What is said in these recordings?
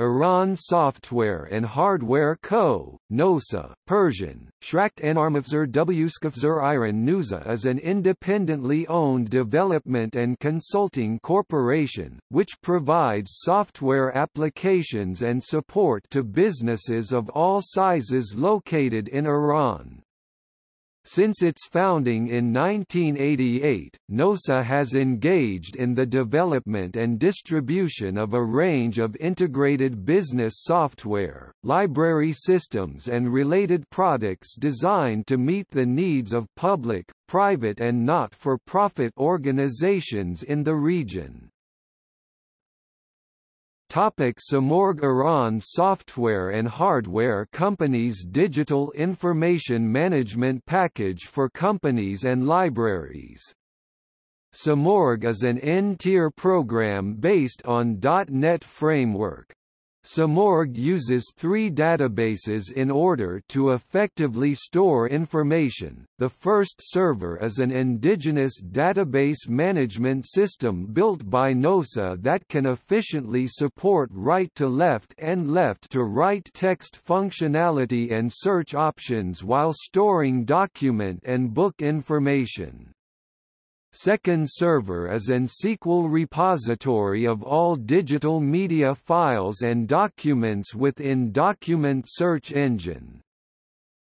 Iran Software and Hardware Co., NOSA, Persian, Shrakt Enarmafzer Wskafzer Iran Nusa is an independently owned development and consulting corporation, which provides software applications and support to businesses of all sizes located in Iran. Since its founding in 1988, NOSA has engaged in the development and distribution of a range of integrated business software, library systems and related products designed to meet the needs of public, private and not-for-profit organizations in the region. Topic Samorg Iran Software and Hardware Companies Digital Information Management Package for companies and libraries Samorg is an N-tier program based on .NET Framework. Samorg uses three databases in order to effectively store information. The first server is an indigenous database management system built by NOSA that can efficiently support right-to-left and left-to-right text functionality and search options while storing document and book information. Second Server is an SQL repository of all digital media files and documents within Document Search Engine.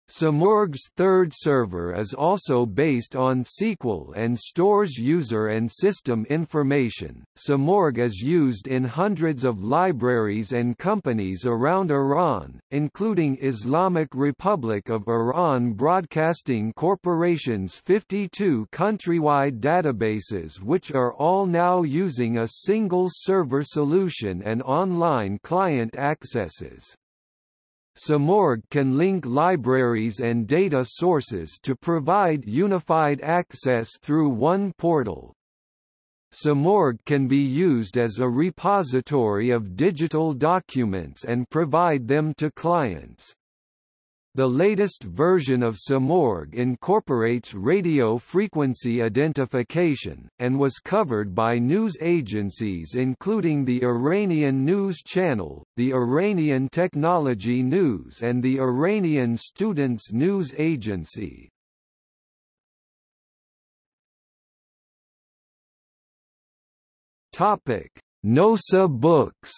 Samorg's third server is also based on SQL and stores user and system information. Samorg is used in hundreds of libraries and companies around Iran, including Islamic Republic of Iran Broadcasting Corporation's 52 countrywide databases which are all now using a single server solution and online client accesses. Samorg can link libraries and data sources to provide unified access through one portal. Samorg can be used as a repository of digital documents and provide them to clients. The latest version of Samorg incorporates radio frequency identification, and was covered by news agencies including the Iranian News Channel, the Iranian Technology News and the Iranian Students News Agency. NOSA Books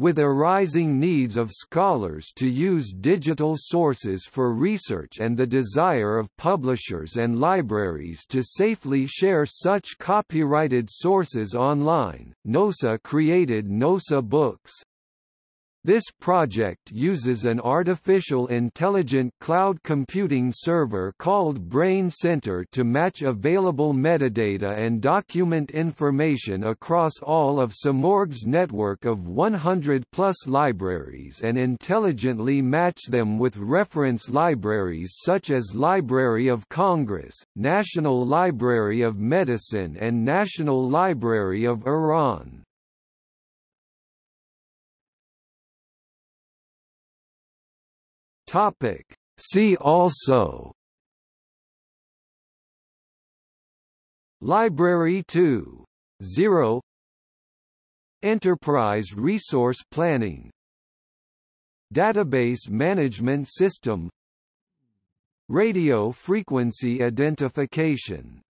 With arising needs of scholars to use digital sources for research and the desire of publishers and libraries to safely share such copyrighted sources online, NOSA created NOSA Books. This project uses an artificial intelligent cloud computing server called Brain Center to match available metadata and document information across all of Samorg's network of 100-plus libraries and intelligently match them with reference libraries such as Library of Congress, National Library of Medicine and National Library of Iran. Topic. See also. Library 2. 0 Enterprise Resource Planning. Database Management System. Radio Frequency Identification